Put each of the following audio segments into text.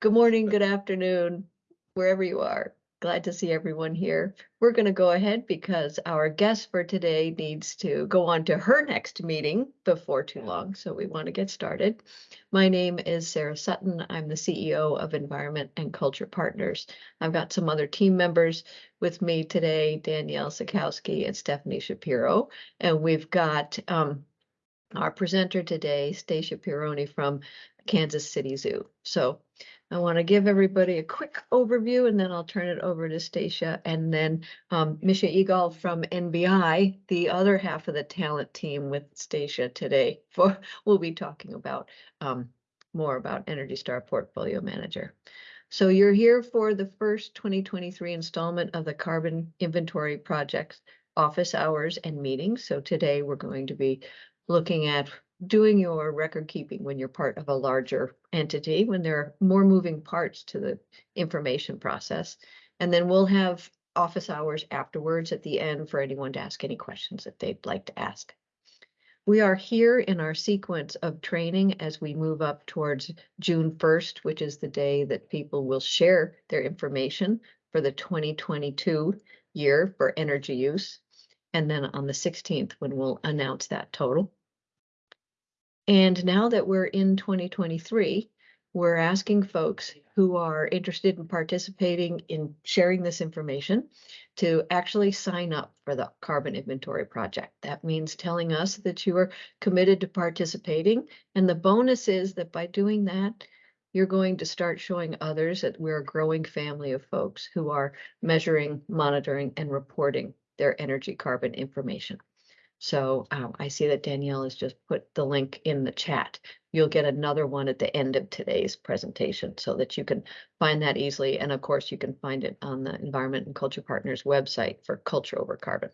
Good morning, good afternoon, wherever you are. Glad to see everyone here. We're going to go ahead because our guest for today needs to go on to her next meeting before too long, so we want to get started. My name is Sarah Sutton. I'm the CEO of Environment and Culture Partners. I've got some other team members with me today, Danielle Sikowski and Stephanie Shapiro, and we've got um, our presenter today, Stacia Pironi from Kansas City Zoo. So I want to give everybody a quick overview and then I'll turn it over to Stacia and then um, Misha Eagle from NBI, the other half of the talent team with Stacia today for we'll be talking about um, more about Energy Star Portfolio Manager. So you're here for the first 2023 installment of the Carbon Inventory Project office hours and meetings. So today we're going to be looking at doing your record keeping when you're part of a larger entity, when there are more moving parts to the information process. And then we'll have office hours afterwards at the end for anyone to ask any questions that they'd like to ask. We are here in our sequence of training as we move up towards June 1st, which is the day that people will share their information for the 2022 year for energy use. And then on the 16th, when we'll announce that total. And now that we're in 2023, we're asking folks who are interested in participating in sharing this information to actually sign up for the carbon inventory project. That means telling us that you are committed to participating. And the bonus is that by doing that, you're going to start showing others that we're a growing family of folks who are measuring, monitoring, and reporting their energy carbon information. So um, I see that Danielle has just put the link in the chat. You'll get another one at the end of today's presentation so that you can find that easily. And of course, you can find it on the Environment and Culture Partners website for Culture Over Carbon.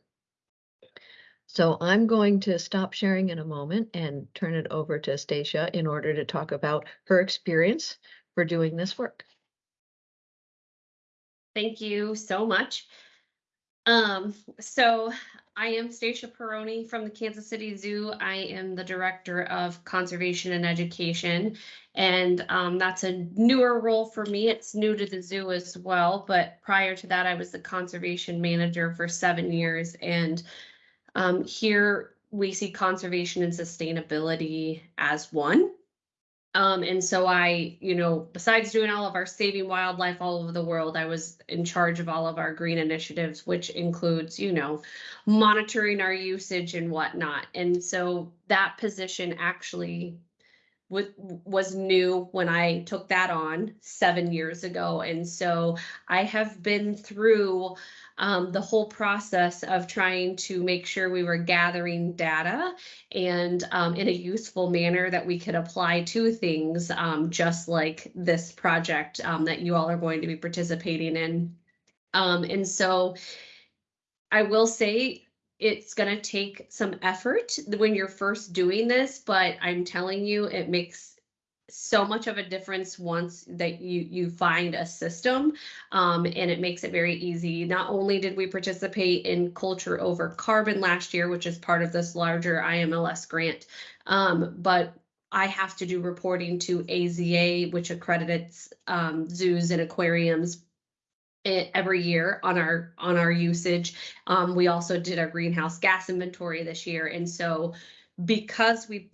So I'm going to stop sharing in a moment and turn it over to Stacia in order to talk about her experience for doing this work. Thank you so much. Um, so I am Stacia Peroni from the Kansas City Zoo. I am the Director of Conservation and Education, and um, that's a newer role for me. It's new to the zoo as well, but prior to that, I was the Conservation Manager for seven years, and um, here we see conservation and sustainability as one. Um, and so I, you know, besides doing all of our saving wildlife all over the world, I was in charge of all of our green initiatives, which includes, you know, monitoring our usage and whatnot. And so that position actually was was new when I took that on seven years ago. And so I have been through um, the whole process of trying to make sure we were gathering data and um, in a useful manner that we could apply to things, um, just like this project um, that you all are going to be participating in. Um, and so I will say it's going to take some effort when you're first doing this, but I'm telling you, it makes so much of a difference once that you you find a system um, and it makes it very easy. Not only did we participate in culture over carbon last year which is part of this larger imls grant um, but i have to do reporting to aza which accredits um, zoos and aquariums every year on our on our usage. Um, we also did our greenhouse gas inventory this year and so because we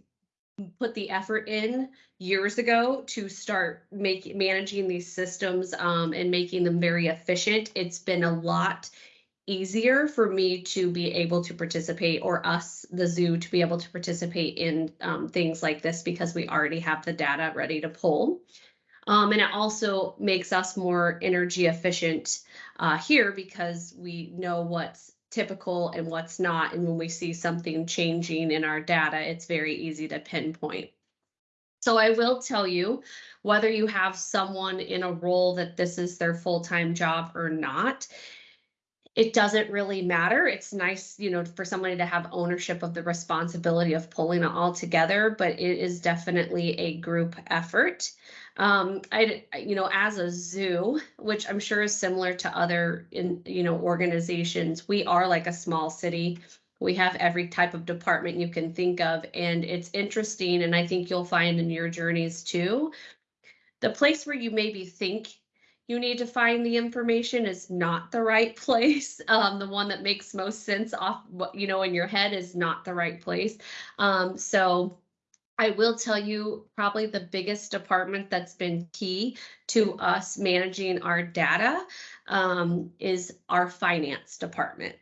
put the effort in years ago to start making managing these systems um, and making them very efficient. It's been a lot easier for me to be able to participate or us the zoo to be able to participate in um, things like this because we already have the data ready to pull um, and it also makes us more energy efficient uh, here because we know what's typical and what's not. And when we see something changing in our data, it's very easy to pinpoint. So I will tell you, whether you have someone in a role that this is their full-time job or not, it doesn't really matter. It's nice, you know, for somebody to have ownership of the responsibility of pulling it all together, but it is definitely a group effort. Um, I, you know, as a zoo, which I'm sure is similar to other, in you know, organizations, we are like a small city. We have every type of department you can think of, and it's interesting. And I think you'll find in your journeys too the place where you maybe think you need to find the information is not the right place. Um, the one that makes most sense off you know in your head is not the right place. Um, so I will tell you probably the biggest department that's been key to us managing our data um, is our finance department.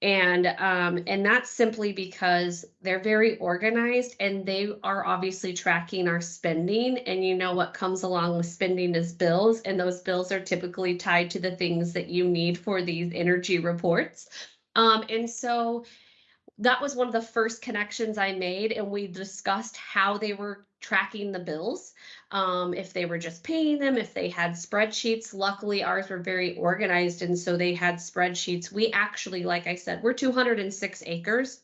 And um, and that's simply because they're very organized and they are obviously tracking our spending. And you know what comes along with spending is bills, and those bills are typically tied to the things that you need for these energy reports. Um, and so that was one of the first connections I made, and we discussed how they were tracking the bills. Um, if they were just paying them, if they had spreadsheets. Luckily, ours were very organized, and so they had spreadsheets. We actually, like I said, we're 206 acres.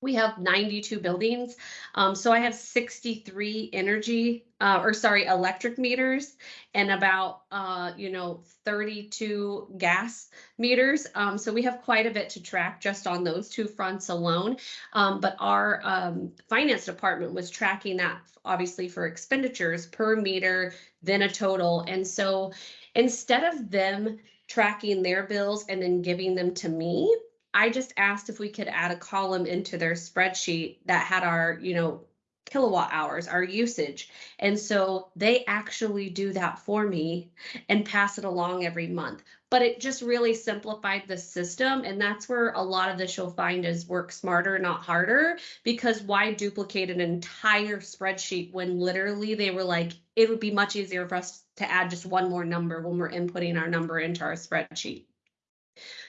We have 92 buildings. Um, so I have 63 energy, uh, or sorry, electric meters and about, uh, you know, 32 gas meters. Um, so we have quite a bit to track just on those two fronts alone. Um, but our um, finance department was tracking that obviously for expenditures per meter, then a total. And so instead of them tracking their bills and then giving them to me, I just asked if we could add a column into their spreadsheet that had our, you know, kilowatt hours, our usage. And so they actually do that for me and pass it along every month. But it just really simplified the system. And that's where a lot of this you'll find is work smarter, not harder. Because why duplicate an entire spreadsheet when literally they were like, it would be much easier for us to add just one more number when we're inputting our number into our spreadsheet.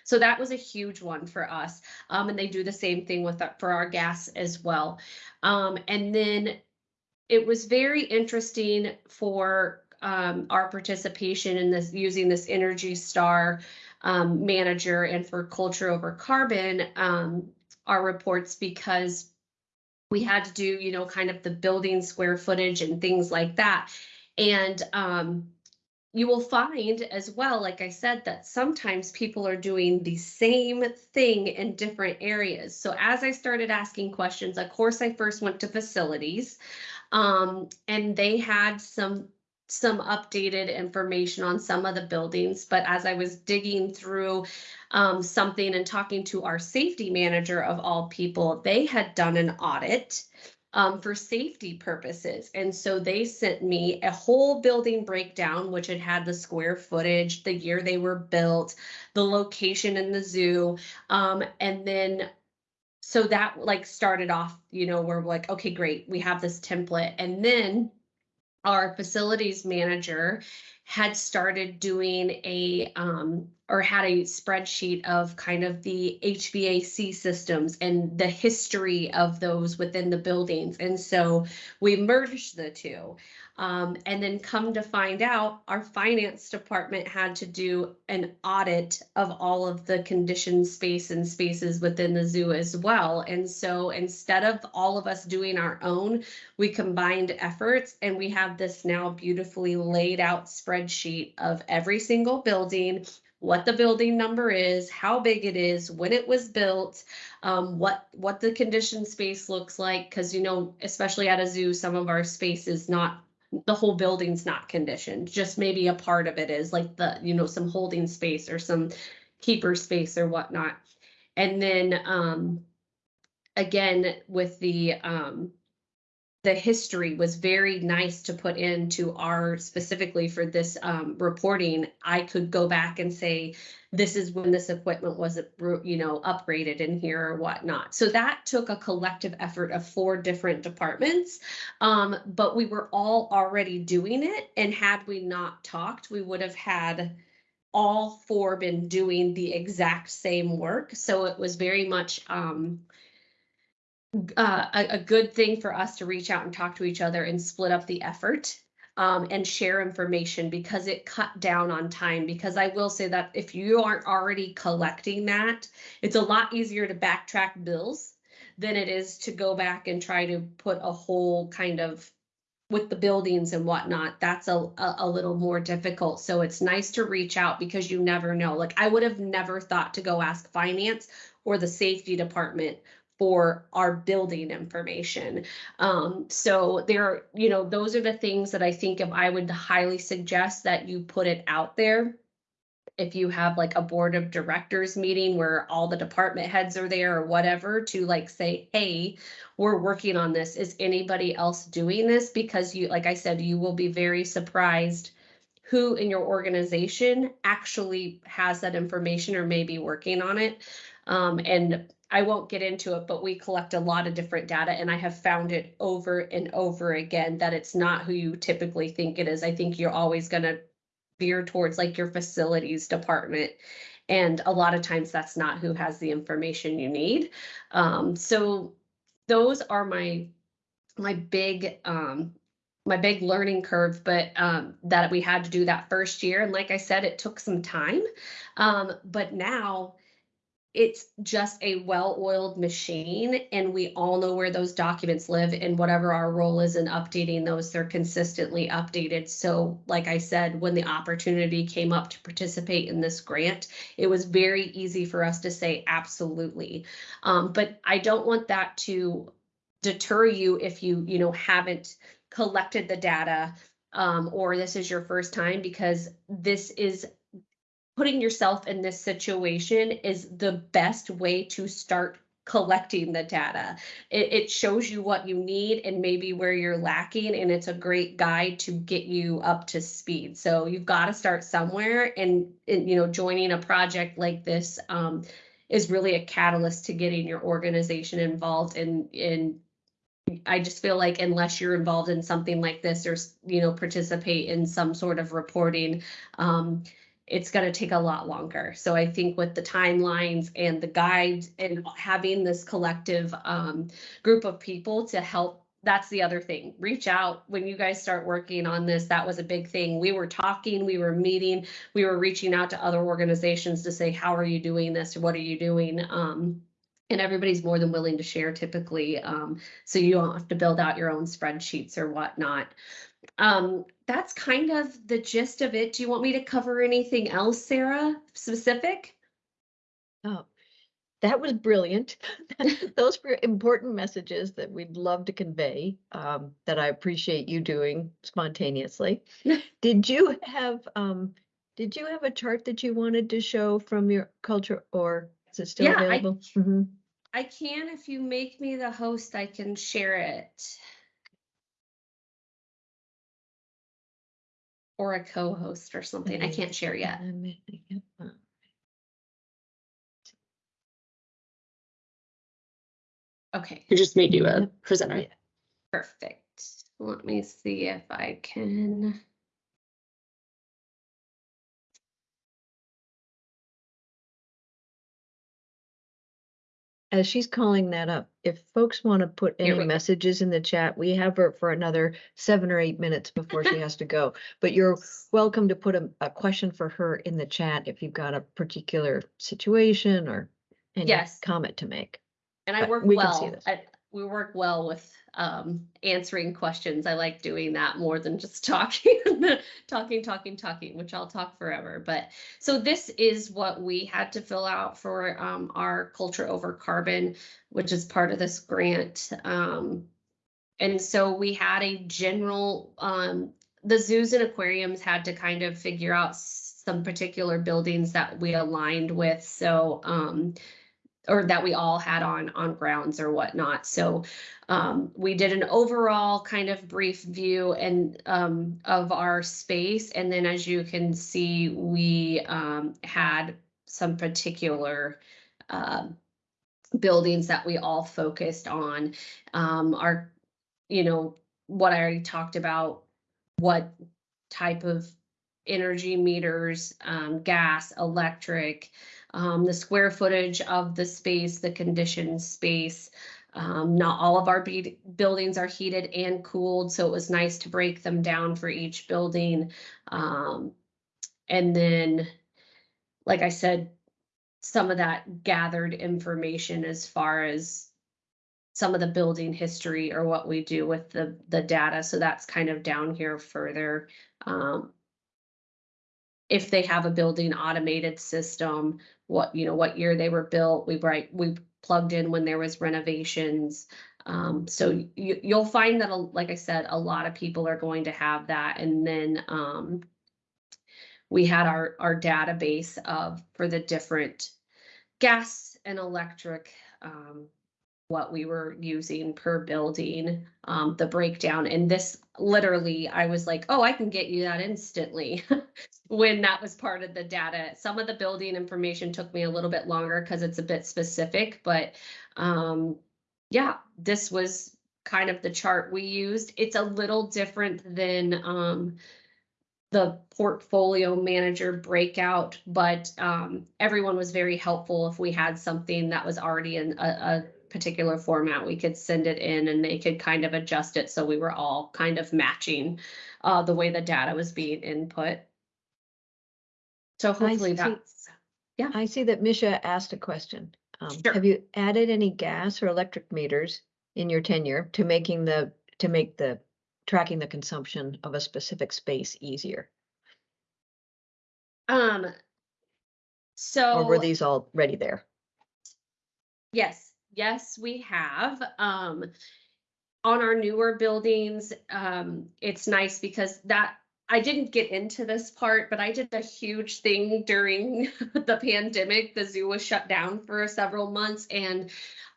So that was a huge one for us. Um, and they do the same thing with uh, for our gas as well. Um, and then it was very interesting for um, our participation in this using this Energy Star um, manager and for culture over carbon, um, our reports because we had to do, you know, kind of the building square footage and things like that. And um, you will find as well, like I said, that sometimes people are doing the same thing in different areas. So as I started asking questions, of course, I first went to facilities um, and they had some some updated information on some of the buildings. But as I was digging through um, something and talking to our safety manager of all people, they had done an audit um, for safety purposes. And so they sent me a whole building breakdown, which had had the square footage, the year they were built, the location in the zoo. Um, and then so that like started off, you know, we're like, okay, great, we have this template. And then our facilities manager had started doing a um, or had a spreadsheet of kind of the HVAC systems and the history of those within the buildings. And so we merged the two. Um, and then come to find out, our finance department had to do an audit of all of the conditioned space and spaces within the zoo as well. And so instead of all of us doing our own, we combined efforts and we have this now beautifully laid out spreadsheet of every single building, what the building number is, how big it is, when it was built, um, what what the conditioned space looks like. Because you know, especially at a zoo, some of our space is not the whole building's not conditioned, just maybe a part of it is like the, you know, some holding space or some keeper space or whatnot. And then um again with the um the history was very nice to put into our specifically for this um, reporting. I could go back and say, this is when this equipment was, you know, upgraded in here or whatnot. So that took a collective effort of four different departments, um, but we were all already doing it. And had we not talked, we would have had all four been doing the exact same work. So it was very much um, uh, a, a good thing for us to reach out and talk to each other and split up the effort um, and share information because it cut down on time. Because I will say that if you aren't already collecting that, it's a lot easier to backtrack bills than it is to go back and try to put a whole kind of with the buildings and whatnot, that's a, a, a, little more difficult. So it's nice to reach out because you never know. Like I would have never thought to go ask finance or the safety department for our building information. Um, so there, you know, those are the things that I think if I would highly suggest that you put it out there. If you have like a board of directors meeting where all the department heads are there or whatever to like say, hey, we're working on this. Is anybody else doing this? Because you, like I said, you will be very surprised who in your organization actually has that information or may be working on it. Um, and I won't get into it, but we collect a lot of different data and I have found it over and over again that it's not who you typically think it is. I think you're always gonna veer towards like your facilities department. And a lot of times that's not who has the information you need. Um, so those are my my big um my big learning curve, but um, that we had to do that first year. And like I said, it took some time. Um, but now it's just a well-oiled machine and we all know where those documents live and whatever our role is in updating those, they're consistently updated. So like I said, when the opportunity came up to participate in this grant, it was very easy for us to say absolutely. Um, but I don't want that to deter you if you, you know, haven't collected the data um, or this is your first time because this is putting yourself in this situation is the best way to start collecting the data. It, it shows you what you need and maybe where you're lacking, and it's a great guide to get you up to speed. So you've got to start somewhere, and, and you know, joining a project like this um, is really a catalyst to getting your organization involved in in I just feel like unless you're involved in something like this or, you know, participate in some sort of reporting, um, it's going to take a lot longer. So I think with the timelines and the guides and having this collective um, group of people to help that's the other thing. Reach out when you guys start working on this. That was a big thing. We were talking, we were meeting, we were reaching out to other organizations to say, how are you doing this? What are you doing? Um, and everybody's more than willing to share typically. Um, so you don't have to build out your own spreadsheets or whatnot. Um, that's kind of the gist of it. Do you want me to cover anything else, Sarah, specific? Oh, that was brilliant. Those were important messages that we'd love to convey, um, that I appreciate you doing spontaneously. Did you have, um, did you have a chart that you wanted to show from your culture or is it still Yeah, I- available? Mhm. I can, if you make me the host, I can share it. Or a co-host or something. I can't share yet. Yeah, Okay, It just made you a presenter. Perfect. Let me see if I can. As she's calling that up, if folks want to put Here any go. messages in the chat, we have her for another seven or eight minutes before she has to go. But you're welcome to put a, a question for her in the chat if you've got a particular situation or any Yes. comment to make. And I But work we can see well, this. I, we work well with um answering questions. I like doing that more than just talking, talking, talking, talking, which I'll talk forever. But so this is what we had to fill out for um our culture over carbon, which is part of this grant. Um and so we had a general um the zoos and aquariums had to kind of figure out some particular buildings that we aligned with. So um or that we all had on on grounds or whatnot. So um, we did an overall kind of brief view and um, of our space, and then as you can see, we um, had some particular um buildings that we all focused on. Um, our, you know, what I already talked about, what type of energy meters, um, gas, electric, um, the square footage of the space, the conditioned space. Um, not all of our buildings are heated and cooled, so it was nice to break them down for each building. Um, and then, like I said, some of that gathered information as far as some of the building history or what we do with the the data. So that's kind of down here further. Um, if they have a building automated system, what, you know, what year they were built, we write, we plugged in when there was renovations. Um, so you, you'll find that, like I said, a lot of people are going to have that. And then, um, we had our, our database of, for the different gas and electric, um, what we were using per building, um, the breakdown. And this literally, I was like, oh, I can get you that instantly. When that was part of the data. Some of the building information took me a little bit longer because it's a bit specific, but, um, yeah, this was kind of the chart we used. It's a little different than, um, the portfolio manager breakout, but um, everyone was very helpful. If we had something that was already in a, a particular format, we could send it in and they could kind of adjust it so we were all kind of matching uh, the way the data was being input. So hopefully see. that's, I see that Misha asked a question. Um, Sure. Have you added any gas or electric meters in your tenure to making the, to make the, tracking the consumption of a specific space easier? um. Or were So, these already there? yes, yes, we have. Um. On our newer buildings, um, it's nice because that, I didn't get into this part, but I did a huge thing during the pandemic. The zoo was shut down for several months and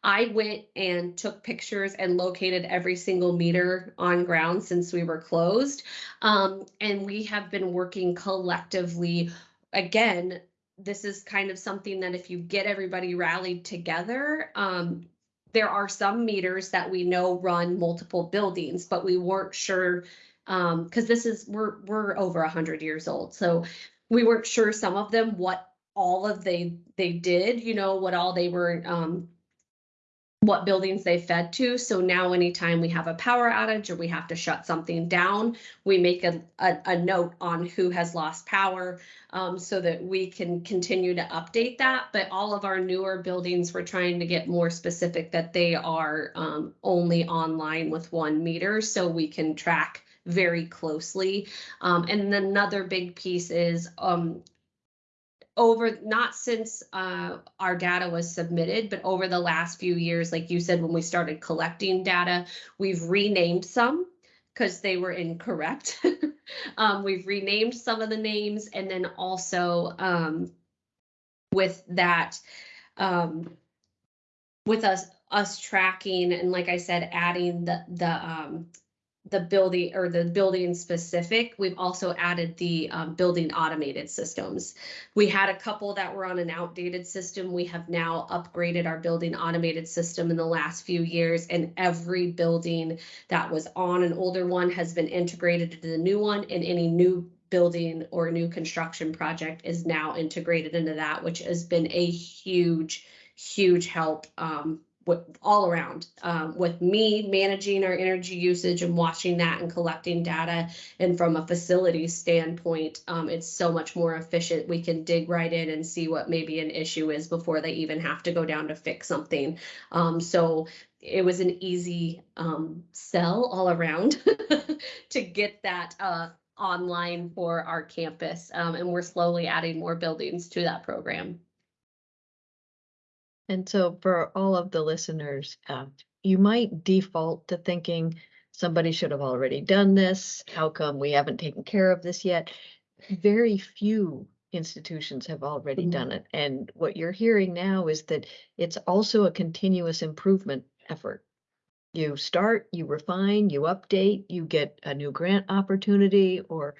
I went and took pictures and located every single meter on ground since we were closed. Um, and we have been working collectively. Again, this is kind of something that if you get everybody rallied together, um, there are some meters that we know run multiple buildings, but we weren't sure um, because this is we're we're over a hundred years old, so we weren't sure some of them what all of they they did, you know, what all they were um what buildings they fed to. So now anytime we have a power outage or we have to shut something down, we make a, a, a note on who has lost power um, so that we can continue to update that. But all of our newer buildings, we're trying to get more specific that they are um, only online with one meter so we can track very closely. Um, and another big piece is um, over not since uh, our data was submitted, but over the last few years, like you said, when we started collecting data, we've renamed some because they were incorrect. um, we've renamed some of the names, and then also um, with that, um, with us us tracking and like I said, adding the the um, the building or the building specific, we've also added the um, building automated systems. We had a couple that were on an outdated system. We have now upgraded our building automated system in the last few years, and every building that was on an older one has been integrated to the new one, and any new building or new construction project is now integrated into that, which has been a huge, huge help um, with all around um, with me managing our energy usage and watching that and collecting data. And from a facility standpoint um, it's so much more efficient. We can dig right in and see what maybe an issue is before they even have to go down to fix something. Um, so it was an easy um, sell all around to get that uh, online for our campus. Um, and we're slowly adding more buildings to that program And so for all of the listeners, uh, you might default to thinking somebody should have already done this. How come we haven't taken care of this yet? Very few institutions have already Mhm. done it. And what you're hearing now is that it's also a continuous improvement effort. You start, you refine, you update, you get a new grant opportunity or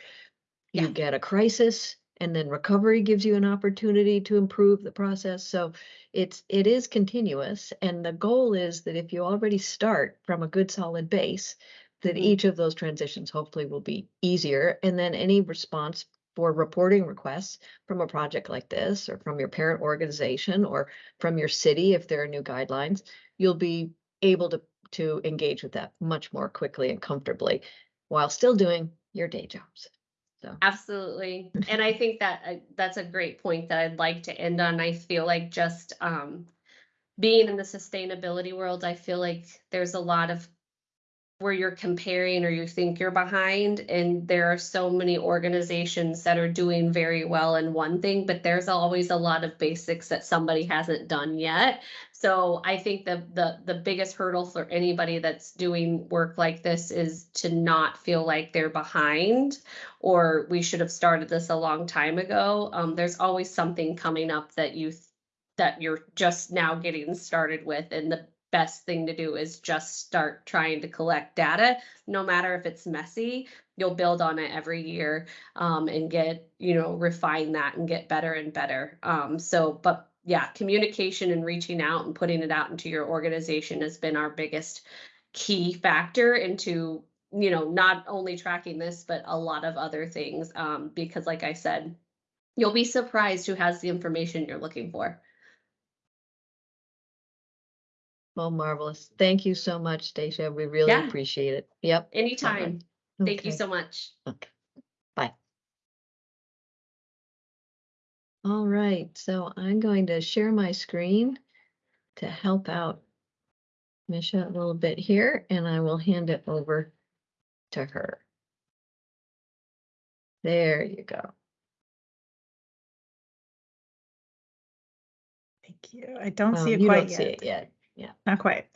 you Yeah. get a crisis and then recovery gives you an opportunity to improve the process. So it's, it is continuous. And the goal is that if you already start from a good solid base, that Mhm. each of those transitions hopefully will be easier. And then any response for reporting requests from a project like this, or from your parent organization, or from your city, if there are new guidelines, you'll be able to, to engage with that much more quickly and comfortably while still doing your day jobs. So. Absolutely. And I think that uh, that's a great point that I'd like to end on. I feel like just um, being in the sustainability world, I feel like there's a lot of where you're comparing or you think you're behind and there are so many organizations that are doing very well in one thing but there's always a lot of basics that somebody hasn't done yet so i think the the the biggest hurdle for anybody that's doing work like this is to not feel like they're behind or we should have started this a long time ago. Um, there's always something coming up that you that you're just now getting started with and the best thing to do is just start trying to collect data. No matter if it's messy you'll build on it every year um, and get you know refine that and get better and better. Um, so but yeah communication and reaching out and putting it out into your organization has been our biggest key factor into you know not only tracking this but a lot of other things um, because like i said you'll be surprised who has the information you're looking for Well, marvelous. Thank you so much, Stacia. We really Yeah. appreciate it. Yep. anytime thank you so much Okay. All right, so I'm going to share my screen to help out Misha a little bit here, and I will hand it over to her. There you go. Thank you. I don't see um, it you quite don't see yet. it yet. Yeah. Not quite.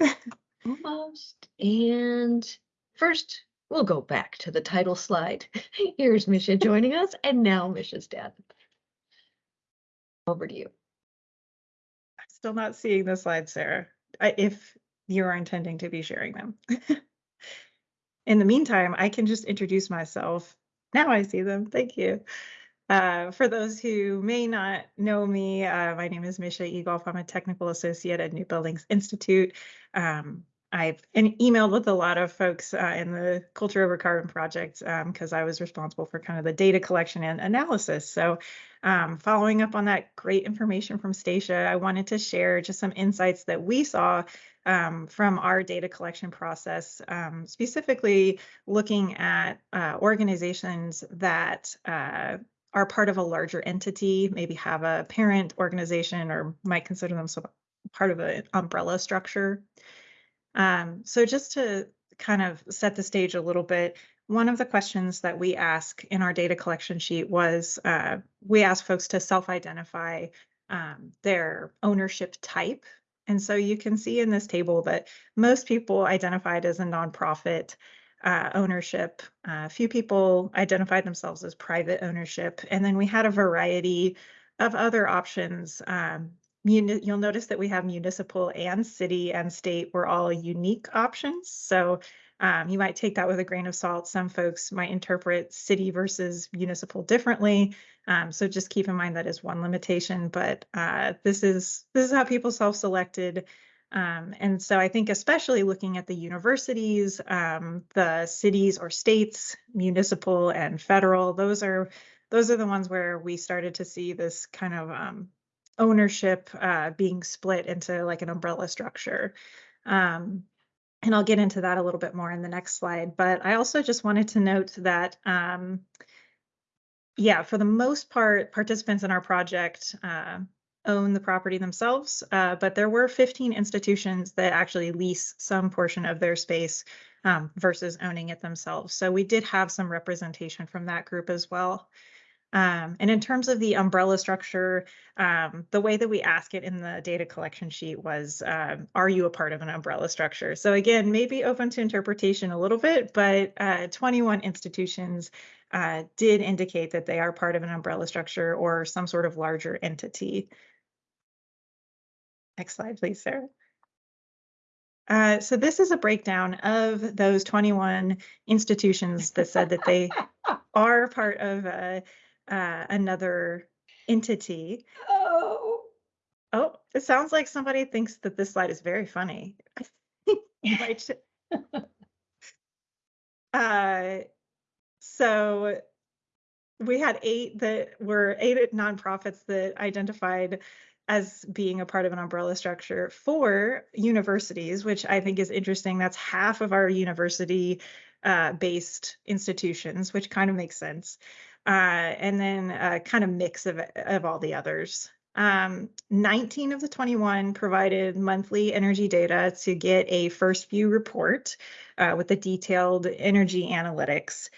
Almost. And first, we'll go back to the title slide. Here's Misha joining us, and now Misha's dad. Over to you. I'm still not seeing the slides, Sarah, if you're intending to be sharing them. In the meantime, I can just introduce myself. Now I see them. Thank you. Uh, for those who may not know me, uh, my name is Misha Egolf. I'm a technical associate at New Buildings Institute. Um, I've emailed with a lot of folks uh, in the Culture Over Carbon project because I was responsible for kind of the data collection and analysis. So, um, following up on that great information from Stacia, I wanted to share just some insights that we saw um, from our data collection process, um, specifically looking at uh, organizations that uh, are part of a larger entity, maybe have a parent organization or might consider themselves part of an umbrella structure. Um, so just to kind of set the stage a little bit, one of the questions that we ask in our data collection sheet was uh, we ask folks to self-identify um, their ownership type. And so you can see in this table that most people identified as a nonprofit uh, ownership. A few people identified themselves as private ownership. And then we had a variety of other options. Um, you'll notice that we have municipal and city and state were all unique options. So um, you might take that with a grain of salt. Some folks might interpret city versus municipal differently. Um, so just keep in mind that is one limitation, but uh, this is this is how people self-selected. Um, and so I think especially looking at the universities, um, the cities or states, municipal and federal, those are those are the ones where we started to see this kind of um, ownership uh, being split into like an umbrella structure. Um, and I'll get into that a little bit more in the next slide. But I also just wanted to note that, um, yeah, for the most part, participants in our project uh, own the property themselves, uh, but there were 15 institutions that actually lease some portion of their space um, versus owning it themselves. So we did have some representation from that group as well. Um, and in terms of the umbrella structure, um, the way that we ask it in the data collection sheet was, um, are you a part of an umbrella structure? So again, maybe open to interpretation a little bit, but uh, 21 institutions uh, did indicate that they are part of an umbrella structure or some sort of larger entity. Next slide, please, Sarah. Uh, so this is a breakdown of those 21 institutions that said that they are part of a, uh, another entity. Oh. Oh, it sounds like somebody thinks that this slide is very funny. Sh- Uh, so we had eight that were eight nonprofits that identified as being a part of an umbrella structure for universities, which I think is interesting. That's half of our university uh, based institutions, which kind of makes sense. Uh, and then a kind of mix of, of all the others. Um, 19 of the 21 provided monthly energy data to get a first view report uh, with the detailed energy analytics.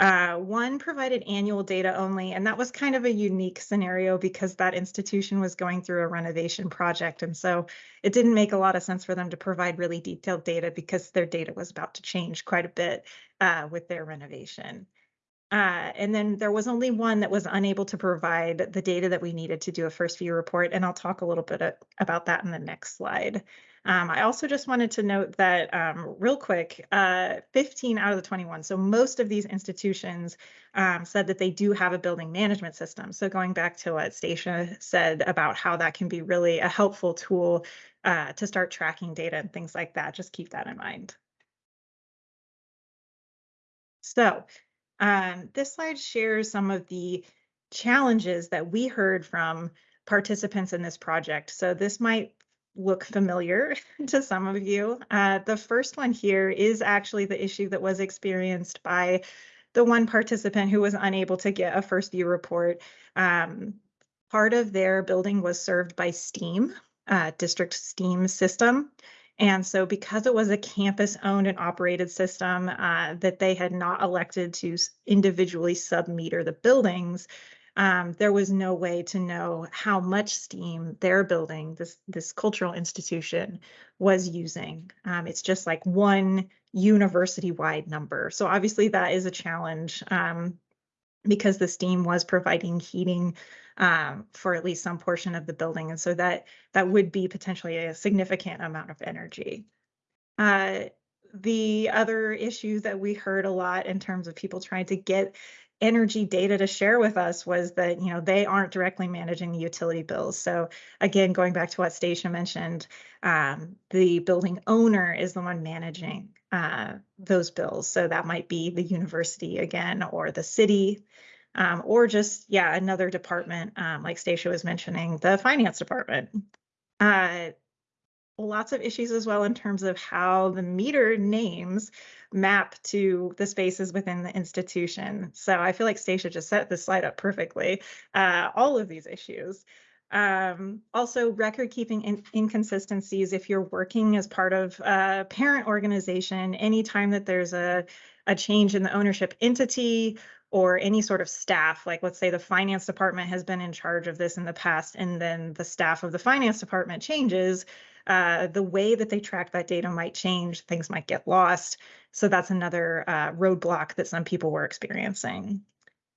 Uh, one provided annual data only, and that was kind of a unique scenario because that institution was going through a renovation project. And so it didn't make a lot of sense for them to provide really detailed data because their data was about to change quite a bit uh, with their renovation. Uh, and then there was only one that was unable to provide the data that we needed to do a first view report. And I'll talk a little bit about that in the next slide. Um, I also just wanted to note that um, real quick, uh, 15 out of the 21. So most of these institutions um, said that they do have a building management system. So going back to what Stacia said about how that can be really a helpful tool uh, to start tracking data and things like that, just keep that in mind. So um, this slide shares some of the challenges that we heard from participants in this project. So this might look familiar to some of you. Uh, the first one here is actually the issue that was experienced by the one participant who was unable to get a first view report. Um, part of their building was served by STEAM, uh, district STEAM system. And so because it was a campus owned and operated system uh, that they had not elected to individually submeter the buildings, um, there was no way to know how much steam their building, this, this cultural institution was using. Um, it's just like one university-wide number. So obviously that is a challenge um, because the steam was providing heating um, for at least some portion of the building. And so that that would be potentially a significant amount of energy. Uh, the other issue that we heard a lot in terms of people trying to get energy data to share with us was that you know they aren't directly managing the utility bills so again going back to what stacia mentioned um, the building owner is the one managing uh, those bills so that might be the university again or the city um, or just yeah another department um, like stacia was mentioning the finance department uh, lots of issues as well in terms of how the meter names map to the spaces within the institution. So I feel like Stacia just set this slide up perfectly. Uh, all of these issues. Um, also, record keeping in- inconsistencies. If you're working as part of a parent organization, anytime that there's a, a change in the ownership entity or any sort of staff, like let's say the finance department has been in charge of this in the past, and then the staff of the finance department changes, uh, the way that they track that data might change, things might get lost. So that's another uh, roadblock that some people were experiencing.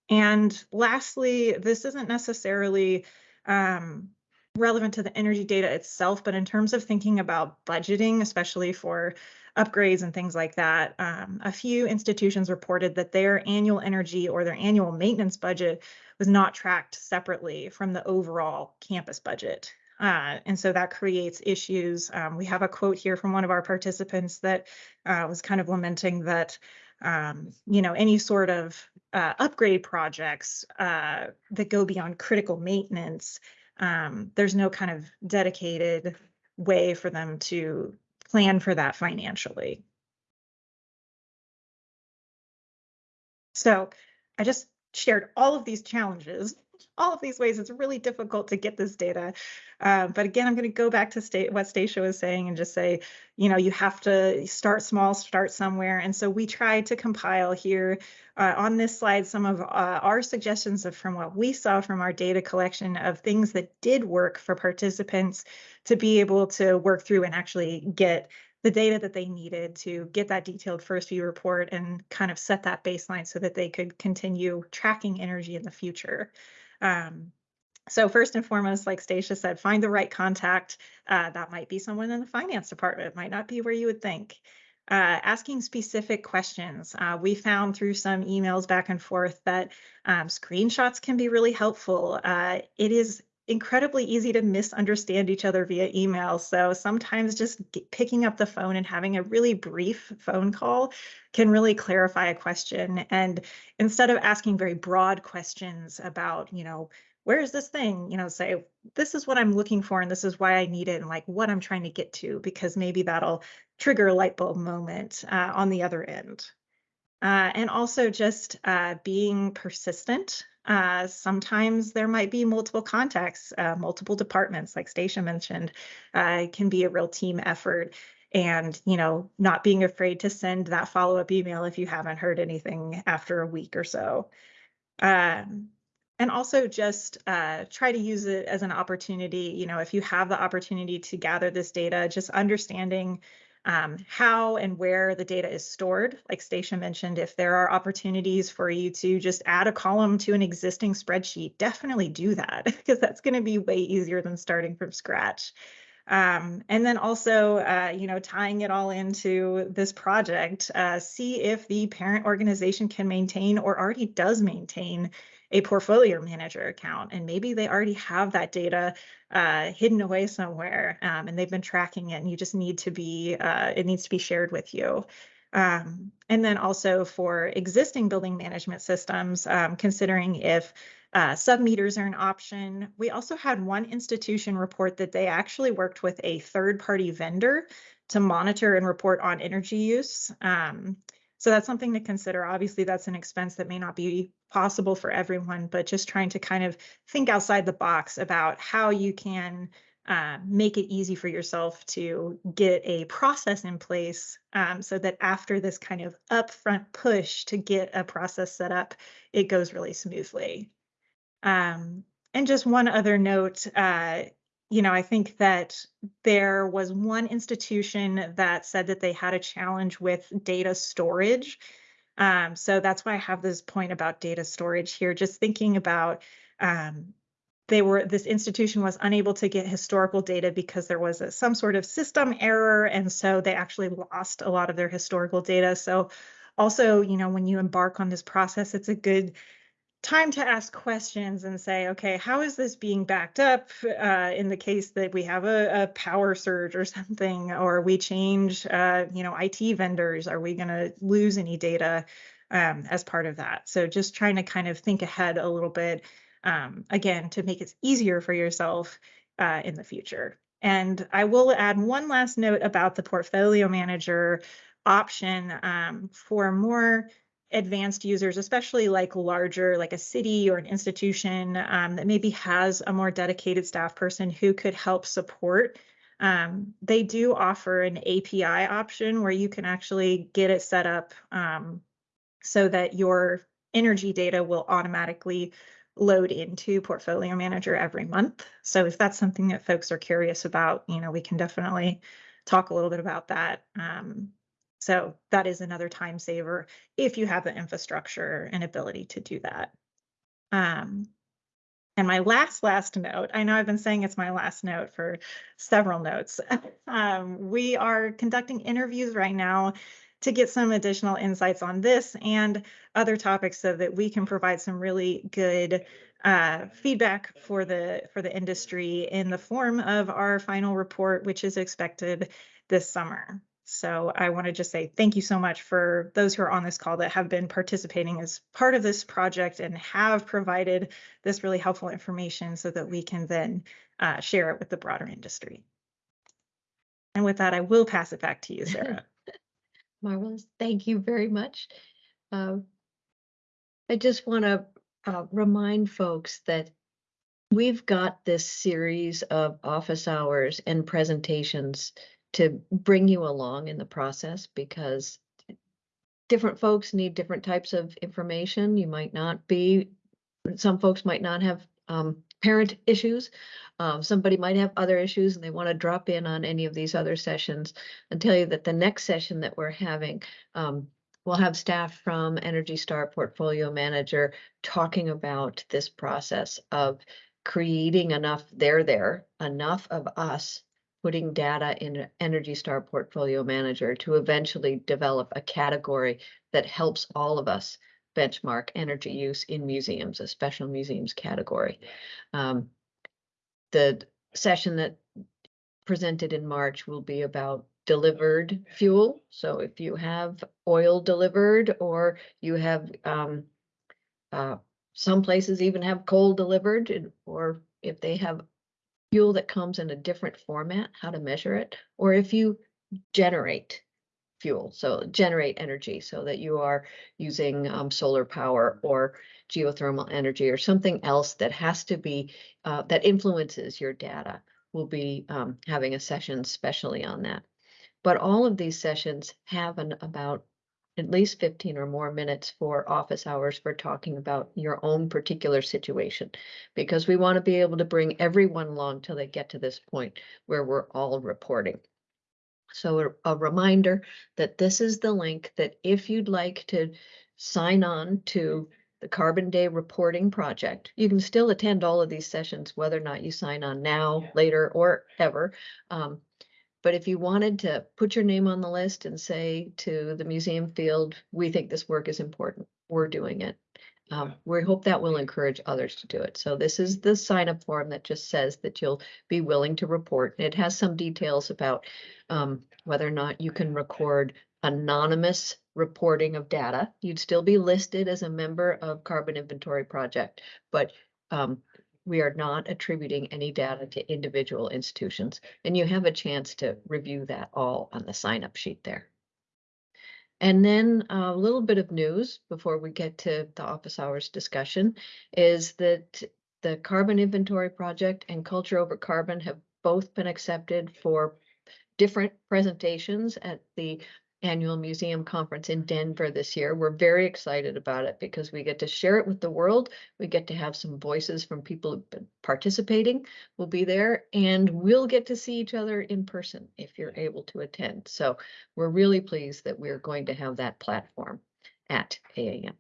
And lastly, this isn't necessarily um, relevant to the energy data itself, but in terms of thinking about budgeting, especially for upgrades and things like that, um, a few institutions reported that their annual energy or their annual maintenance budget was not tracked separately from the overall campus budget. Uh, and so that creates issues. Um, we have a quote here from one of our participants that uh, was kind of lamenting that, um, you know, any sort of uh, upgrade projects uh, that go beyond critical maintenance, um, there's no kind of dedicated way for them to plan for that financially. So I just shared all of these challenges all of these ways it's really difficult to get this data uh, but again i'm going to go back to state what stacia was saying and just say you know you have to start small start somewhere and so we tried to compile here uh, on this slide some of uh, our suggestions of from what we saw from our data collection of things that did work for participants to be able to work through and actually get the data that they needed to get that detailed first view report and kind of set that baseline so that they could continue tracking energy in the future. Um, so first and foremost, like Stacia said, find the right contact. Uh, that might be someone in the finance department. It might not be where you would think. Uh, asking specific questions. Uh, we found through some emails back and forth that um, screenshots can be really helpful. Uh, it is incredibly easy to misunderstand each other via email. So sometimes just picking up the phone and having a really brief phone call can really clarify a question. And instead of asking very broad questions about, you know, where is this thing? You know, say, this is what I'm looking for and this is why I need it and like what I'm trying to get to, because maybe that'll trigger a light bulb moment uh, on the other end. Uh, and also just uh, being persistent Uh, sometimes there might be multiple contacts, uh, multiple departments, like Stacia mentioned. Uh, can be a real team effort and you know not being afraid to send that follow-up email if you haven't heard anything after a week or so um, and also just uh, try to use it as an opportunity you know if you have the opportunity to gather this data just understanding um, how and where the data is stored. Like stacia mentioned if there are opportunities for you to just add a column to an existing spreadsheet definitely do that because that's going to be way easier than starting from scratch. Um, and then also, uh, you know, tying it all into this project, uh, see if the parent organization can maintain or already does maintain a portfolio manager account. And maybe they already have that data uh, hidden away somewhere um, and they've been tracking it and you just need to be, uh, it needs to be shared with you. Um, and then also for existing building management systems, um, considering if uh, submeters are an option. We also had one institution report that they actually worked with a third party vendor to monitor and report on energy use. Um, so that's something to consider. Obviously, that's an expense that may not be possible for everyone, but just trying to kind of think outside the box about how you can uh, make it easy for yourself to get a process in place um, so that after this kind of upfront push to get a process set up, it goes really smoothly. Um, and just one other note, uh, you know, I think that there was one institution that said that they had a challenge with data storage. Um, so that's why I have this point about data storage here, just thinking about um, they were this institution was unable to get historical data because there was a, some sort of system error and so they actually lost a lot of their historical data so also you know when you embark on this process it's a good time to ask questions and say, okay, how is this being backed up uh, in the case that we have a, a, power surge or something, or we change, uh, you know, IT vendors? Are we going to lose any data um, as part of that? So just trying to kind of think ahead a little bit, um, again, to make it easier for yourself uh, in the future. And I will add one last note about the portfolio manager option um, for more advanced users, especially like larger, like a city or an institution um, that maybe has a more dedicated staff person who could help support. Um, they do offer an API option where you can actually get it set up um, so that your energy data will automatically load into Portfolio Manager every month. So if that's something that folks are curious about, you know, we can definitely talk a little bit about that. Um, so that is another time saver if you have the infrastructure and ability to do that. Um, and my last, last note, I know I've been saying it's my last note for several notes. um, we are conducting interviews right now to get some additional insights on this and other topics so that we can provide some really good uh, feedback for the for the industry in the form of our final report, which is expected this summer. So I want to just say thank you so much for those who are on this call that have been participating as part of this project and have provided this really helpful information so that we can then uh, share it with the broader industry. And with that, I will pass it back to you, Sarah. Marvelous. Thank you very much. Uh, I just want to uh, remind folks that we've got this series of office hours and presentations to bring you along in the process because different folks need different types of information. You might not be, some folks might not have um, parent issues. Um, somebody might have other issues and they want to drop in on any of these other sessions and tell you that the next session that we're having, um, we'll have staff from Energy Star Portfolio Manager talking about this process of creating enough there there, enough of us putting data in Energy Star Portfolio Manager to eventually develop a category that helps all of us benchmark energy use in museums, a special museums category. Um, the session that presented in March will be about delivered fuel. So if you have oil delivered or you have um, uh, some places even have coal delivered or if they have fuel that comes in a different format, how to measure it, or if you generate fuel, so generate energy so that you are using um, solar power or geothermal energy or something else that has to be, uh, that influences your data. We'll be um, having a session specially on that. But all of these sessions have an about at least fifteen or more minutes for office hours for talking about your own particular situation. Because we want to be able to bring everyone along till they get to this point where we're all reporting. So a, a reminder that this is the link that if you'd like to sign on to the Carbon Day Reporting Project, you can still attend all of these sessions, whether or not you sign on now, later, or ever. Um, but if you wanted to put your name on the list and say to the museum field, we think this work is important, we're doing it. Um, we hope that will encourage others to do it. So this is the sign up form that just says that you'll be willing to report. It has some details about um, whether or not you can record anonymous reporting of data. You'd still be listed as a member of Carbon Inventory Project, but um, we are not attributing any data to individual institutions. And you have a chance to review that all on the sign up sheet there. And then uh, a little bit of news before we get to the office hours discussion is that the Carbon Inventory Project and Culture Over Carbon have both been accepted for different presentations at the annual museum conference in Denver this year. We're very excited about it because we get to share it with the world. We get to have some voices from people who've been participating will be there and we'll get to see each other in person if you're able to attend. So we're really pleased that we're going to have that platform at AAM.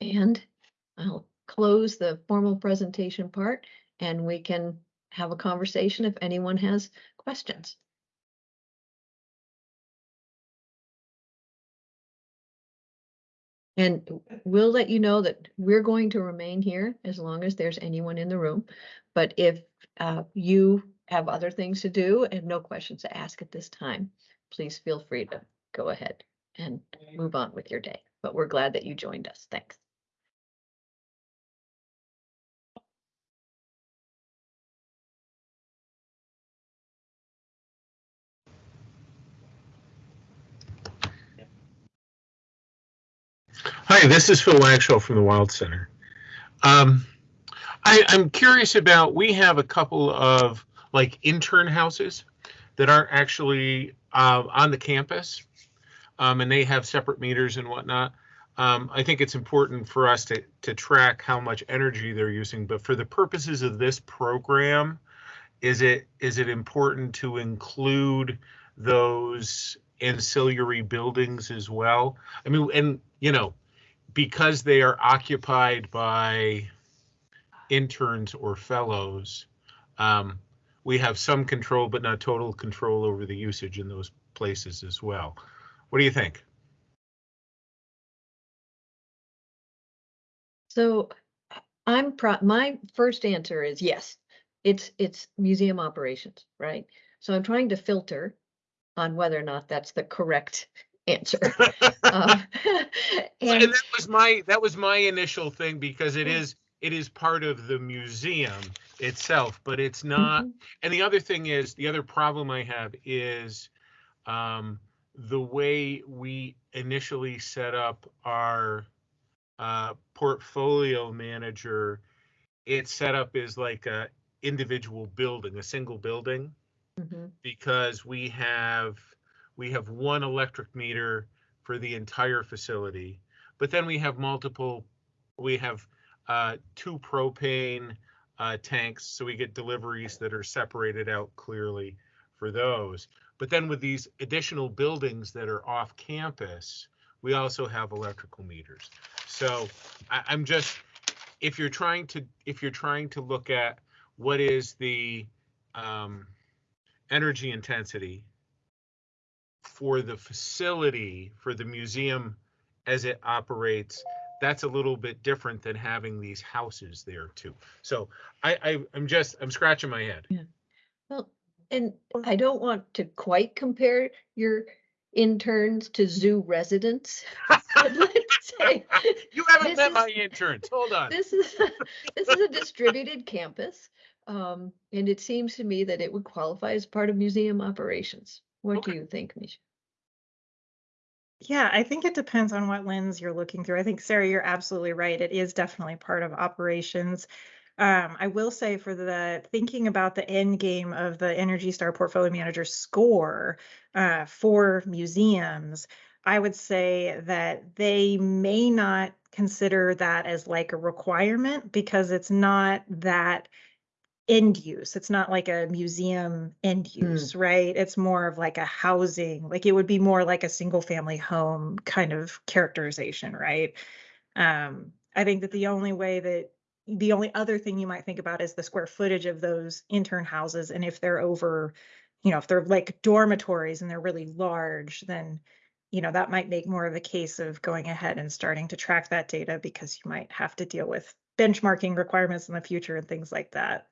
And I'll close the formal presentation part and we can have a conversation if anyone has questions. And we'll let you know that we're going to remain here as long as there's anyone in the room. But if uh, you have other things to do and no questions to ask at this time, please feel free to go ahead and move on with your day. But we're glad that you joined us. Thanks. Hi, this is Phil Wagshaw from the Wild Center. Um, I, I'm curious about, we have a couple of like intern houses that aren't actually uh, on the campus. Um, and they have separate meters and whatnot. Um, I think it's important for us to, to track how much energy they're using, but for the purposes of this program, is it is it important to include those ancillary buildings as well? I mean, and you know, because they are occupied by interns or fellows, um, we have some control, but not total control over the usage in those places as well. What do you think? So I'm pro, my first answer is yes, it's, it's museum operations, right? So I'm trying to filter on whether or not that's the correct answer. Uh, and And that was my that was my initial thing because it is it is part of the museum itself, but it's not. Mhm. And the other thing is the other problem I have is um, the way we initially set up our uh, portfolio manager. It's set up as like a individual building, a single building Mhm. because we have we have one electric meter for the entire facility but then we have multiple we have uh, two propane uh, tanks so we get deliveries that are separated out clearly for those. But then with these additional buildings that are off campus we also have electrical meters. So I, i'm just if you're trying to if you're trying to look at what is the um, energy intensity for the facility, for the museum as it operates, that's a little bit different than having these houses there too. So I, I I'm just I'm scratching my head. yeah. Well, and I don't want to quite compare your interns to zoo residents. but let's say You haven't met is- my interns. Hold on. This is, this is a distributed campus. Um, and it seems to me that it would qualify as part of museum operations. What do you think, Misha? Yeah, I think it depends on what lens you're looking through. I think, Sarah, you're absolutely right. It is definitely part of operations. Um, I will say for the thinking about the end game of the Energy Star Portfolio Manager score uh, for museums, I would say that they may not consider that as like a requirement because it's not that end use. It's not like a museum end Hmm. use, right? It's more of like a housing, like it would be more like a single family home kind of characterization, right? Um, I think that the only way that the only other thing you might think about is the square footage of those intern houses. And if they're over, you know, if they're like dormitories and they're really large, then, you know, that might make more of a case of going ahead and starting to track that data because you might have to deal with benchmarking requirements in the future and things like that.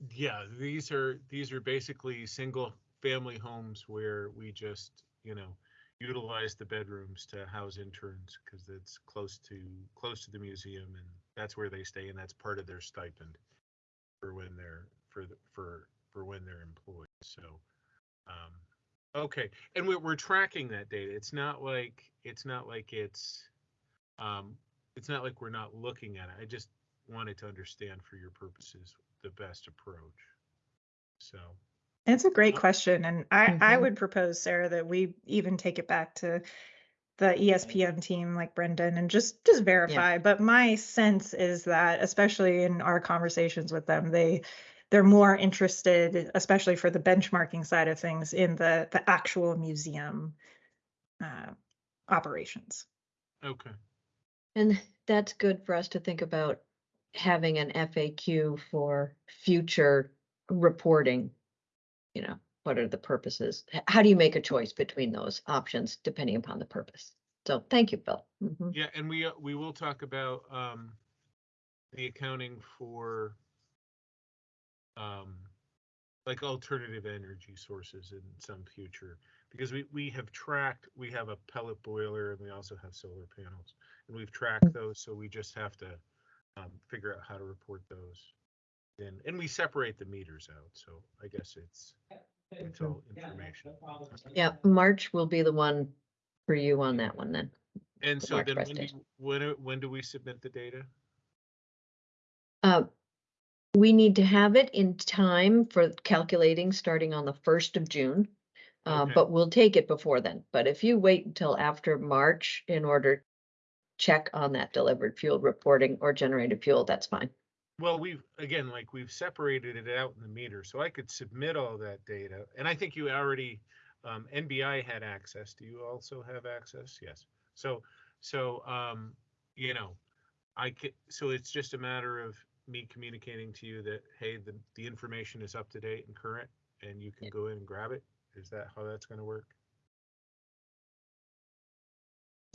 Yeah, these are, these are basically single family homes where we just, you know, utilize the bedrooms to house interns because it's close to, close to the museum and that's where they stay and that's part of their stipend for when they're, for, the- for, for when they're employed. So, um, okay. And we're, we're tracking that data. It's not like, it's not like it's, um, it's not like we're not looking at it. I just wanted to understand for your purposes the best approach. So, It's a great Uh, question, and I, I Mhm. would propose, Sarah, that we even take it back to the ESPM team like Brendan and just just verify. But my sense is that, especially in our conversations with them, they they're more interested, especially for the benchmarking side of things, in the the actual museum uh, operations. okay. And that's good for us to think about having an FAQ for future reporting. You know, what are the purposes? H- How do you make a choice between those options depending upon the purpose? So thank you, Bill. Mhm. Yeah, and we, uh, we will talk about, um, the accounting for, um, like alternative energy sources in some future. Because we, we have tracked, we have a pellet boiler and we also have solar panels. And we've tracked those, so we just have to, um, figure out how to report those. And, and we separate the meters out, so I guess it's, it's all information. Yeah, March will be the one for you on that one then. And so March then when do, presentation. when, are- when do we submit the data? Uh, we need to have it in time for calculating starting on the first of June. Uh, Okay. but we'll take it before then. But if you wait until after March in order to check on that delivered fuel reporting or generated fuel, that's fine. Well, we've, again, like we've separated it out in the meter, so I could submit all that data. And I think you already, um, NBI had access. Do you also have access? Yes. So, so, um, you know, I could, so it's just a matter of me communicating to you that, hey, the, the information is up to date and current and you can go in and grab it. Is that how that's gonna work?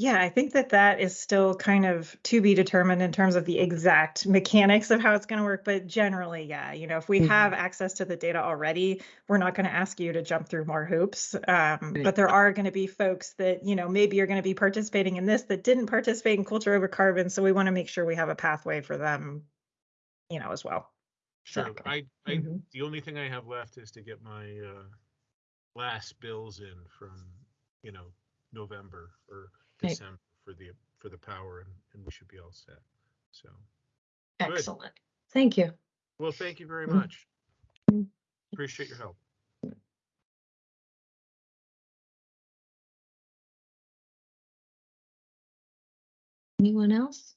Yeah, I think that that is still kind of to be determined in terms of the exact mechanics of how it's going to work. But generally, yeah, you know, if we Mhm. have access to the data already, we're not going to ask you to jump through more hoops. Um. But there are going to be folks that, you know, maybe you're going to be participating in this that didn't participate in culture over carbon. So we want to make sure we have a pathway for them, you know, as well. Sure. I, I, Mhm. the only thing I have left is to get my, uh, last bills in from, you know, November or. December for the, for the power and, and we should be all set. So, Good. Excellent. Thank you. well, thank you very Mm. much. Mm. Appreciate your help. Anyone else?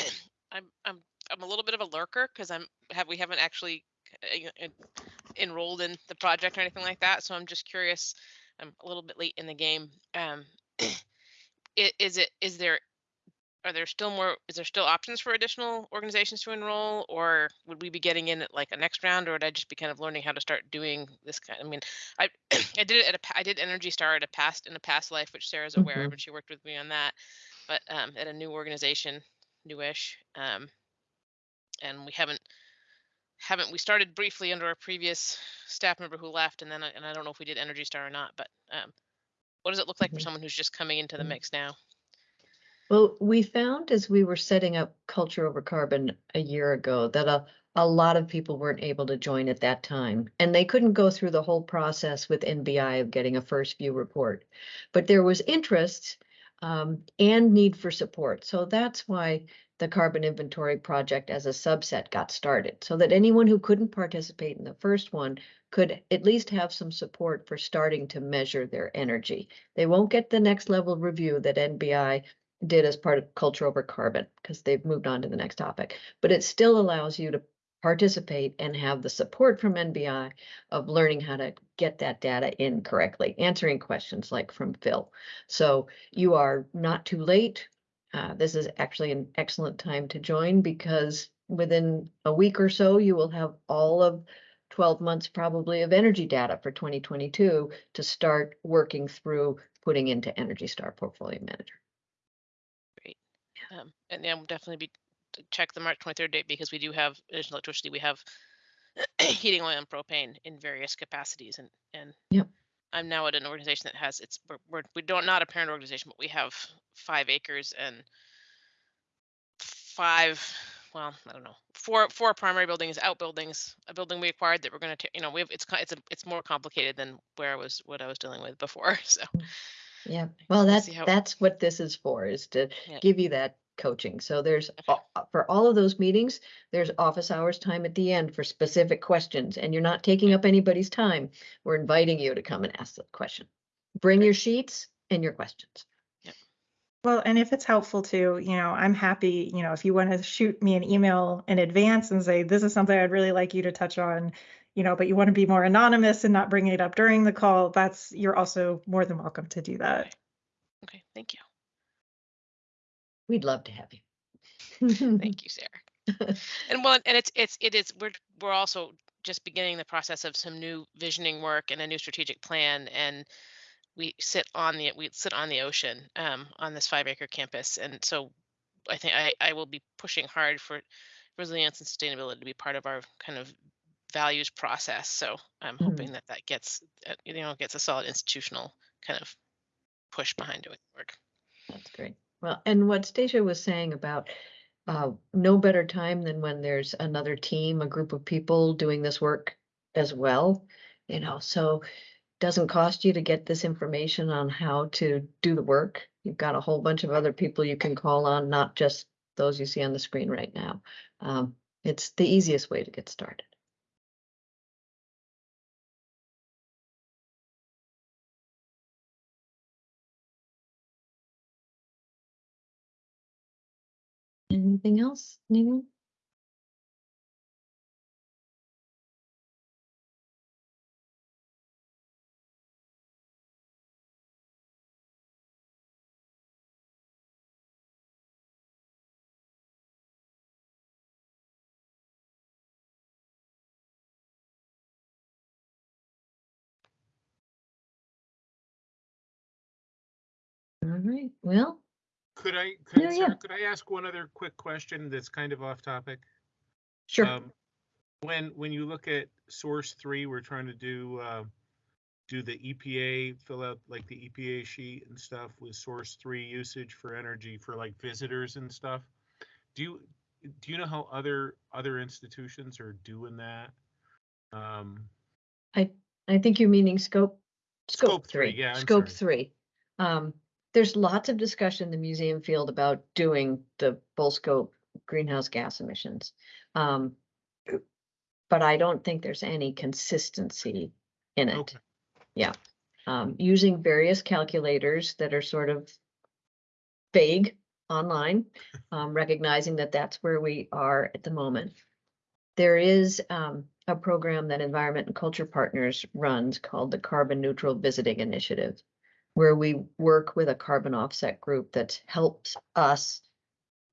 I'm I'm I'm a little bit of a lurker because I'm have we haven't actually uh, en- en- enrolled in the project or anything like that. So I'm just curious. I'm a little bit late in the game. Um, is it is there are there still more is there still options for additional organizations to enroll or would we be getting in at like a next round or would I just be kind of learning how to start doing this kind I mean I I did it at a I did Energy Star at a past in a past life which Sarah's aware Mhm. of and she worked with me on that but um at a new organization newish um and we haven't haven't we started briefly under a previous staff member who left and then I, and I don't know if we did Energy Star or not but um what does it look like for Mhm. someone who's just coming into the Mhm. mix now? Well, we found as we were setting up Culture Over Carbon a year ago that a, a lot of people weren't able to join at that time. And they couldn't go through the whole process with NBI of getting a first view report. But there was interest um, and need for support. So that's why the carbon inventory project as a subset got started. So that anyone who couldn't participate in the first one could at least have some support for starting to measure their energy. They won't get the next level review that NBI did as part of culture over carbon because they've moved on to the next topic. But it still allows you to participate and have the support from NBI of learning how to get that data in correctly, answering questions like from Phil. So you are not too late. Uh, this is actually an excellent time to join because within a week or so, you will have all of 12 months probably of energy data for 2022 to start working through putting into Energy Star Portfolio Manager. Um, and yeah, we'll definitely be check the March 23rd date because we do have additional electricity. We have heating oil and propane in various capacities, and and Yep. I'm now at an organization that has it's we're, we're we don't not a parent organization, but we have five acres and five. Well, I don't know, four four primary buildings, outbuildings, a building we acquired that we're going to, you know, we have it's it's a, it's more complicated than where I was what I was dealing with before. So Yeah, well, that's, that's what this is for, is to Yeah. give you that coaching. So there's, uh, uh, for all of those meetings, there's office hours time at the end for specific questions, and you're not taking up anybody's time. We're inviting you to come and ask the question. Bring your sheets and your questions. Well, and if it's helpful to, you know, I'm happy, you know, if you want to shoot me an email in advance and say, this is something I'd really like you to touch on, you know, but you want to be more anonymous and not bring it up during the call, that's, you're also more than welcome to do that. okay, thank you, We'd love to have you. thank you, Sarah. and well and it's it's it is we're we're also just beginning the process of some new visioning work and a new strategic plan and we sit on the we sit on the ocean um, on this five acre campus and so i think I, I will be pushing hard for resilience and sustainability to be part of our kind of values process so i'm Mhm. hoping that that gets uh, you know gets a solid institutional kind of push behind doing the work That's great. Well, and what Stacia was saying about uh, no better time than when there's another team, a group of people doing this work as well. You know, so doesn't cost you to get this information on how to do the work. You've got a whole bunch of other people you can call on, not just those you see on the screen right now. Um, it's the easiest way to get started. Anything else? Anyone? All right, well, Could I, could, Yeah, yeah. Sarah, could I ask one other quick question that's kind of off topic? sure. Um, When, when you look at source three, we're trying to do, uh, do the EPA, fill out like the EPA sheet and stuff with source three usage for energy for like visitors and stuff. Do you, do you know how other, other institutions are doing that? Um, I think you're meaning scope. Scope three, yeah, I'm Scope sorry. three. Um, there's lots of discussion in the museum field about doing the full scope greenhouse gas emissions. Um, but I don't think there's any consistency in it. Okay. Yeah. Um, using various calculators that are sort of vague online, um, recognizing that that's where we are at the moment. There is um, a program that Environment and Culture Partners runs called the Carbon Neutral Visiting Initiative, where we work with a carbon offset group that helps us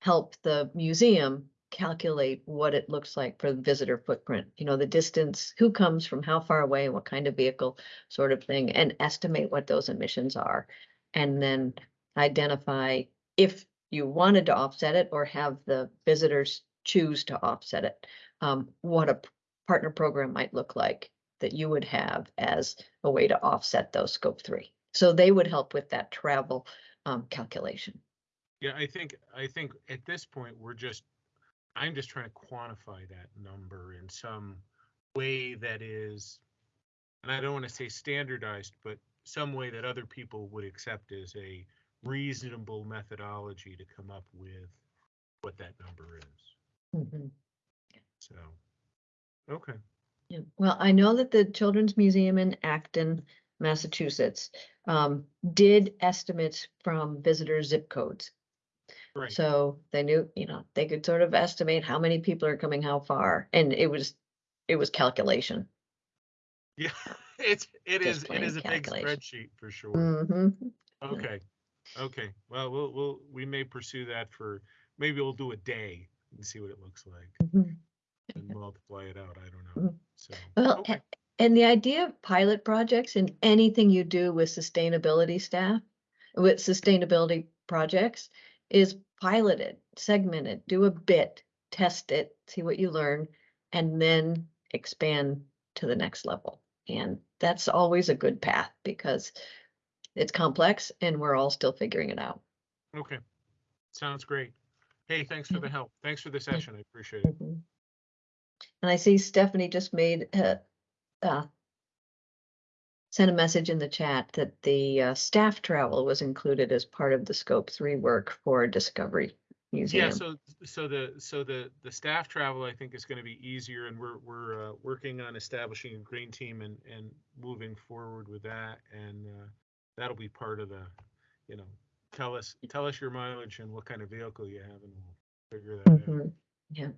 help the museum calculate what it looks like for the visitor footprint, you know, the distance, who comes from how far away, what kind of vehicle sort of thing, and estimate what those emissions are. And then identify if you wanted to offset it or have the visitors choose to offset it, um, what a partner program might look like that you would have as a way to offset those scope three. So they would help with that travel um, calculation. Yeah, I think, I think at this point, we're just, I'm just trying to quantify that number in some way that is, and I don't want to say standardized, but some way that other people would accept as a reasonable methodology to come up with what that number is. Mhm. So, okay, Yeah, well, I know that the Children's Museum in Acton, Massachusetts, um, did estimates from visitor zip codes. right. So they knew, you know, they could sort of estimate how many people are coming, how far, and it was, it was calculation. Yeah, it's, it Just is, it is a big calculation. spreadsheet for sure. hmm Okay, okay. Well, we'll, we'll, we may pursue that for, maybe we'll do a day and see what it looks like and multiply it out. I don't know. Mhm. So, Well, okay. a- and the idea of pilot projects and anything you do with sustainability staff, with sustainability projects is pilot it, segment it, do a bit, test it, see what you learn, and then expand to the next level. And that's always a good path because it's complex and we're all still figuring it out. Okay. Sounds great. Hey, thanks for the Mhm. help. Thanks for the session. I appreciate it. Mhm. And I see Stephanie just made, uh, uh, sent a message in the chat that the, uh, staff travel was included as part of the scope three work for Discovery Museum. Yeah, so, so the, so the, the staff travel, I think is gonna be easier and we're, we're, uh, working on establishing a green team and, and moving forward with that. And, uh, that'll be part of the, you know, tell us, tell us your mileage and what kind of vehicle you have and we'll figure that out. Mhm. Yeah,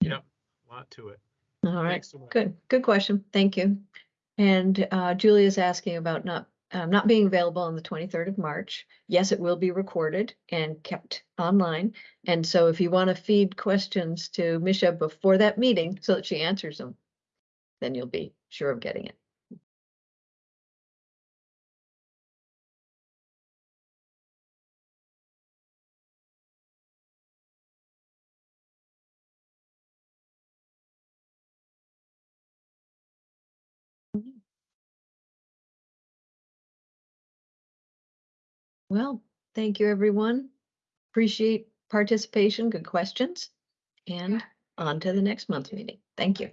Yep, a lot to it. All right, Thanks so much. good, good question. Thank you. And, uh, is asking about not, um, not being available on the twenty-third of March. Yes, it will be recorded and kept online. And so if you want to feed questions to Misha before that meeting so that she answers them, then you'll be sure of getting it. Well, thank you, everyone. Appreciate participation, good questions. And on to the next month's meeting. Thank you.